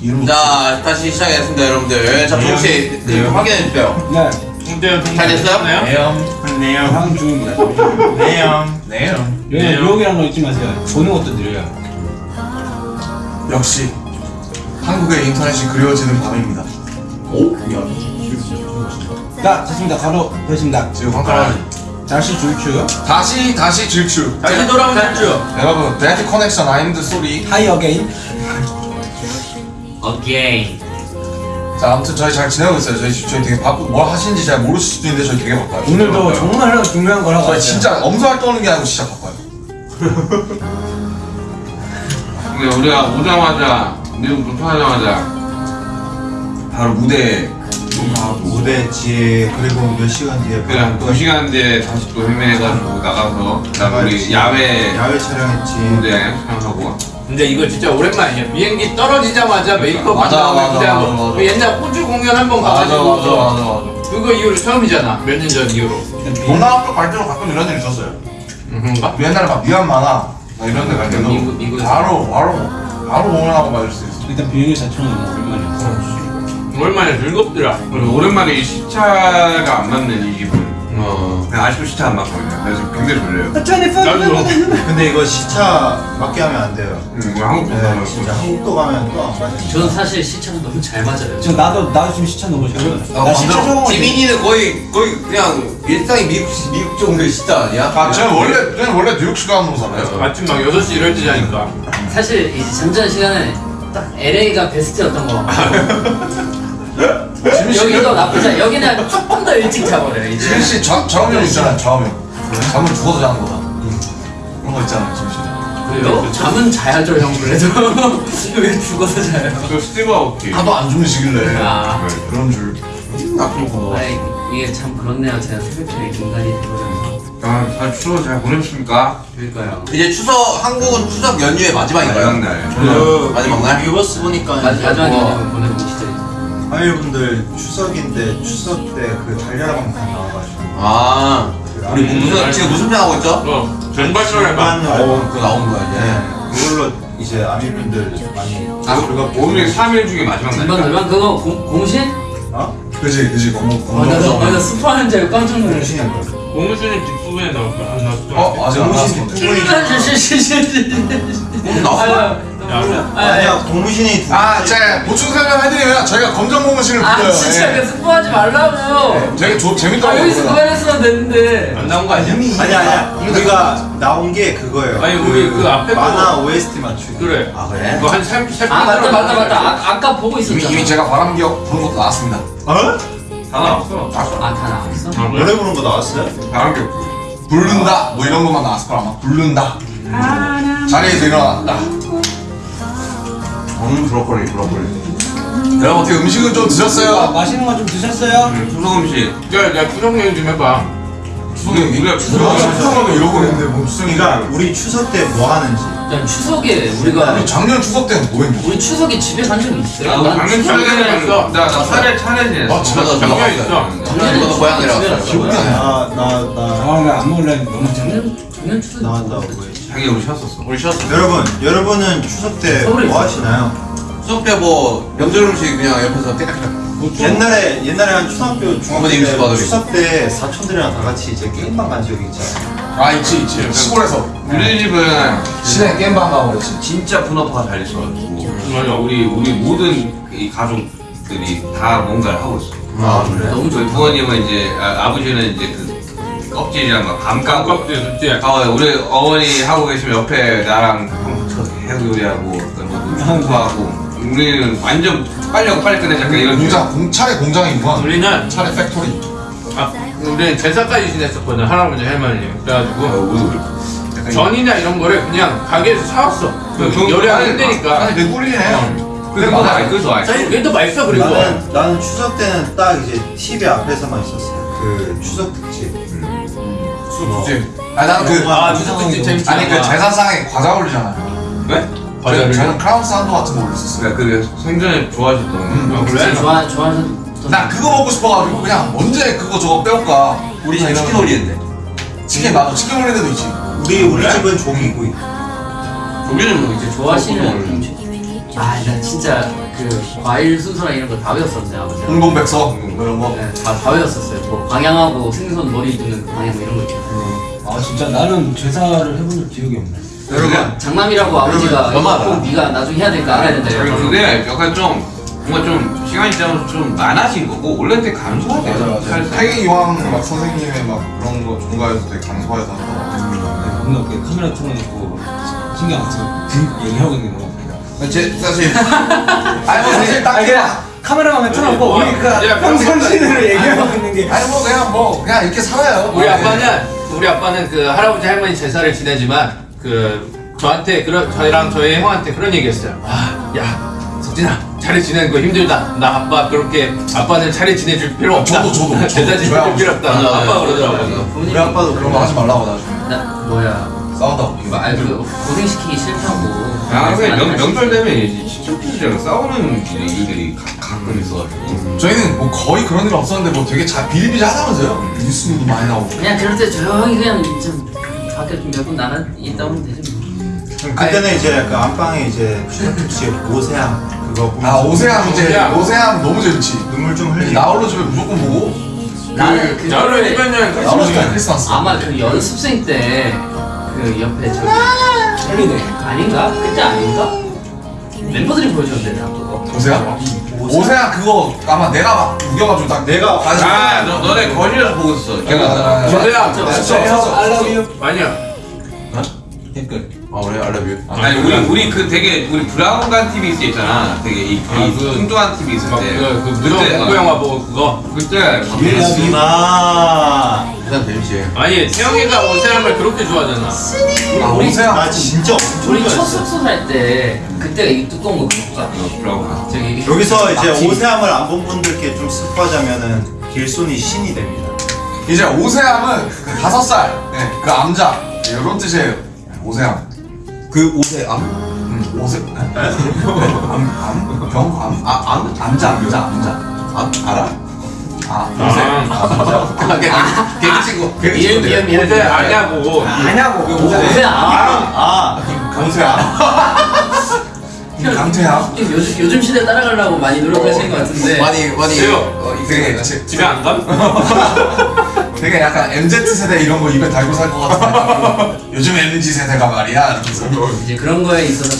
이름 자 다시 시작했습니다 여러분들 자 네. 확인해 주세요 네. 잘 됐어요? 네요. 네요. 하는 중입니다. 네요. 네요. 유혹이라는 거 잊지 마세요. 보는 것도 느려요. 역시 한국의 인터넷이 그리워지는 밤입니다. 오? 미안. 자, 됐습니다. 가로 됐습니다. 지금 황가라 다시 줄추. 다시 다시 질주. 다시 돌아오는 단주 여러분 배트 커넥션 아임드 소리. 하이 어게인. Again. 자 아무튼 저희 잘 지내고 있어요. 저희 저희 되게 바쁘. 뭘 하시는지 잘 모르실 수도 있는데 저희 되게 바빠요. 오늘도 정말 중요한 걸 하고 저희. 진짜 엄수 활동하는 게 아니고 진짜 바빠요. 근데 우리가 오자마자 미국 도착하자마자 바로 무대에 무대 뒤에 그리고 몇 시간 뒤에 그냥 두 시간 뒤에 다시 또 헤메해가지고 나가서 그다음 우리 야외 야외 촬영했지 무대 촬영하고 근데 이거 진짜 오랜만이에요 비행기 떨어지자마자 메이크업 맞아, 하고 맞아, 기대하고 맞아, 맞아. 그 옛날 호주 공연 한 번 가가지고 맞아 맞아 맞아. 그거 이후로 처음이잖아 몇 년 전 이후로 동남아쪽 갈 때도 가끔 이런 일 있었어요. 음, 그런가? 옛날에 막 미얀마나 막 이런 데갈 때도 미국- 미국에서. 바로 바로 바로 공연하고 맞을 수 있어. 일단 비행기 자체는 오랜만이었어. 오랜만에 즐겁더라 오랜만에 이 시차가 안 맞는 이 어. 그냥 아직도 시차 안 맞거든요 그래서 굉장히 졸려요. 나도 근데 이거 시차 맞게 하면 안 돼요. 음, 뭐 한국 네 가면 진짜 한국도 가면 또안 맞아요. 저는 사실 시차가 너무 잘 맞아요. 저 나도 나도 지금 시차 너무 싫어. 아, 나 시차 적응. 지민이는 거의 거의 그냥 일상이 미국 미국 정도의 시대 아니야? 아, 저는 원래 저는 원래 뉴욕 시간 으로 살아요. 아침 막 6시 이럴 때 자니까. 사실 이제 잠자는 시간에 딱 LA가 베스트였던 거 같고 여기도 나쁘지 않아. 여기는 조금 더 일찍 자버려요 이제. 지민 씨 좌, 좌우명 있잖아요. 좌우명. 잠을 죽어서 자는 거다. 그런 거 있잖아요, 지민 씨. 그래요? 잠은 자야죠 형 그래도 왜 죽어서 자요? 그 스티브 아오키 하도 안 주무시길래 아. 네, 그런 줄. 나쁜 거. 아이 이게 참 그렇네요 제가 새벽에 인간이 되버려서 아, 잘 추워 잘 보내셨습니까? 그러니까요 이제 추석 한국은 추석 연휴의 마지막인가요? 마지막 날. 그 마지막 날? 유버스 보니까 마- 마지막 뭐 연휴 보내고 시죠 하이분들 추석인데 추석 때 그 달려라 방송 나와가지고 아 우리 무슨 지금 무슨 편 하고 있죠? 어, 전발전을 봐. 반으로 어 그거 나오는 거야 이제 네 그걸로 이제 아미분들 많이 아, 오늘 3일 중에 마지막 중반 날이니까. 절반 그거 공, 공신? 어? 그지, 그지. 아, 나, 나, 나, 나 스파하는 줄 알고 깜짝 놀랐어. 공무수는 뒷부분에 나올 거야 안 나왔어 어, 아직 안 나왔어. 공 나왔어? 아니야 고무신이 두 아, 제가 보충 설명 해드리면 저희가 검정 고무신을 아 불러요. 진짜 예. 그 스포하지 말라고 되게 조, 아 재밌더라고요. 여기서 그거 했으면 됐는데 안 나온 거 아니야? 아니야 아니야 우리가 나온 게 그거예요 아니, 우리 그 앞에 거- 만화 OST 맞추기 그래 아, 그래? 이거 한 3, 3, 아 맞다 맞다 맞다 아, 아까 보고 이미, 있었잖아 이미 제가 바람기억 부른 것도 나왔습니다. 어? 다 나왔어. 아다 나왔어? 노래 부른 거 나왔어요? 바람격. 부른다 뭐 이런 것만 나왔을 거라 아마 부른다 자리에서 일어났다 음 브로콜리 브로콜리 여러분 어떻게 음식은 좀 아, 드셨어요? 맛있는 거 좀 드셨어요? 추석 음식. 야, 야 추석 얘기 좀 해봐 추석에 우리가 추석에 이러고 있는데 뭐 추석이가 우리 추석 때 뭐 하는지 야 추석에 우리가 아니 작년 추석 때는 뭐 했냐 우리 추석에 집에 간적 있어요? 아, 난 작년 추석에 있어. 나, 나 차례 차례 지냈어. 아, 진짜? 저도 작년 있어 작년에 고향이라 기억이 안 나. 나나나 아, 나 안 먹을래. 너무. 작년 작년 추석 나왔다고 했 지 자기 우리 쉬었었어. 우리 쉬었어 여러분 여러분 추석 때 뭐. 하시나요? 추석 때 뭐 명절 음식 그냥 옆에서 깨끗하게 옛날에 옛날에 한 초등학교 중학교 어머니 때 받으리. 추석 때 사촌들이랑 다 같이 이제 게임방 간 적이 있잖아요. 아 있지 있지 시골에서 우리 집은 시내 게임방 가고 그랬지 진짜 분업화가 잘 있어가지고 맞아 우리 우리 모든 이 가족들이 다 뭔가를 하고 있어. 아 그래? 너무 좋다 부모님은 이제 아, 버지는 이제 그 껍질이랑 막 감 까고. 깜깜지 좋지 아, 우리 어머니 하고 계시면 옆에 나랑 해구 요리하고 그런 것도 하고. 우리는 완전 빨리 하고 빨리 끝내자. 약간 이런 공장 공차례 공장이구만. 우리는 차례 factory. 아, 우리는 제사까지 지냈었거든 할아버지 할머니. 어, 그래가지고 우리 약간 전이나 이런 거를 그냥 가게에서 사왔어. 그그 요리하기 아니, 힘드니까. 아니 개꿀이네. 그게 맛 그래서 맛있어. 사실 그게 더 맛있어 그리고. 나는 나는 추석 때는 딱 이제 TV 앞에서만 있었어요. 그 추석 특집. 뭐, 그치 아 나는 그아 추석 특집 재밌지 아니 그 제사상에 과자 올리잖아요. 왜? 과자를? 저는 크라운 산도 같은 거 올렸었어요. 그러니까 그게 생전에 좋아하셨던 아, 그래? 좋아 좋아하셨던 난 그거 먹고 싶어가지고 그냥 언제 그거 저거 빼올까? 우리 지금 치킨 올리는데. 치킨 맞아 치킨 올리는 데도 있지. 우리 우리 집은 조기구이. 우리는 뭐 이제 좋아하시는 음식 아, 나 진짜 그 과일 순서랑 이런 거 다 외웠었는데 아버지. 홍동백서 뭐 이런 거. 네, 다, 다 외웠었어요. 뭐 방향하고 생선 머리 두는 그 방향 뭐 이런 거 있잖아요. 아 진짜 나는 제사를 해본 적 기억이 없네. 여러분 장남이라고 아버지가. 꼭 네가 나중에 해야 될거 알아야 된다. 이러고. 그게 약간 좀 뭔가 좀 시간이 지나면서 좀 많아진 거고 원래 되게. 살살. 태기 이왕 막 선생님의 막 그런 거 종가에서 되게 하더라고. 뭔가 그 카메라 틀어놓고 신경 안 쓰고 얘기하고 있는 거. 제 사실 아니 뭐 사실 딱 그냥 카메라만 틀어놓고 우리 우리 그그 평상시대로 얘기하고 있는 게. 아니 뭐 그냥 뭐 그냥 이렇게 살아요. 우리 아빠는 우리 아빠는 그 할아버지 할머니 제사를 지내지만 그 저한테 그런 저희랑 저희 형한테 그런 얘기했어요. 아, 야, 석진아, 차례 지내는 거 힘들다. 나 아빠 그렇게 아빠는 차례 지내줄 필요 없다. 저도, 저도. 제사 지내줄. 필요 없다. 아빠. 그러더라고요. 우리 아빠도 그런 거 하지 말라고 나중에 나 뭐야? 싸운다고. 아, 그 고생시키기 싫다고. 아, 명, 말씀하시지. 명절 되면 이제 친척들이랑 싸우는 일들이 가, 가끔 있어가지고. 저희는 뭐 거의 그런 일 없었는데 뭐 되게 잘 비리비리 하다면서요. 뉴스도 많이 나오고. 그냥 그럴 때 조용히 그냥 좀 밖에 좀몇분 나가 있다 오면 되지 뭐. 그때는 이제 그 안방에 이제 추석특집 오세암 그거 보면서 아 오세암 이제 오세암. 오세암 너무 재밌지. 눈물 좀 흘리고 나홀로 집에 무조건 보고. 나는 그 나홀로 집에 크리스마스. 아마 그 연습생 때 그 옆에 저기 틀리네. 아닌가? 그때 아닌가? 멤버들이 보여줬는데 나 그거. 오세암. 오세암 그거 아마 내가 막 우겨가지고 딱 내가. 아, 너, 너네 거실에서 보고 있어. 아, 저- 형 I love you. 아니야. 댓글. 아 그래 알라뷰 아니 우리 우리 그 되게 우리 브라운관 TV 있을 때 있잖아. 되게 이, 이 아, 그- 뚱뚱한 TV 있을 막 때. 그, 그 그때, 공포 영화 보고 그거. 그때 예수 나 일단 재밌지 아니 태영이가 오세암을 그렇게 좋아하잖아. 아 우리 오세암. 나 진짜 엄청 우리 첫 좋아했어 숙소 살 때 그때가 이 두꺼운 거 먹자. 저기 여기서 이제 낙지. 오세암을 안 본 분들께 좀 스포하자면은 길손이 신이 됩니다 이제 오세암은 그 다섯 살. 네, 그 암자. 이런 뜻이에요. 오세암. 그 옷에 암? 음, 오세. 암, 암, 병, 암, 아, 암, 암자, 암자, 암자. 암? 알아? 아. 아, 아 개그 친구 개그 미안 친구들 미안 미안. 오세 아냐고. 아냐고. 오세 아. 아 강태암. 강태암. 요즘 요즘 시대 따라가려고 많이 노력하시는 것 같은데. 많이 많이. 어, 되게, 집에 안 감? 되게 약간 MZ 세대 이런 거 입에 달고 살 것 같은 느낌. 요즘 MZ 세대가 말이야. 이제 그런 거에 있어서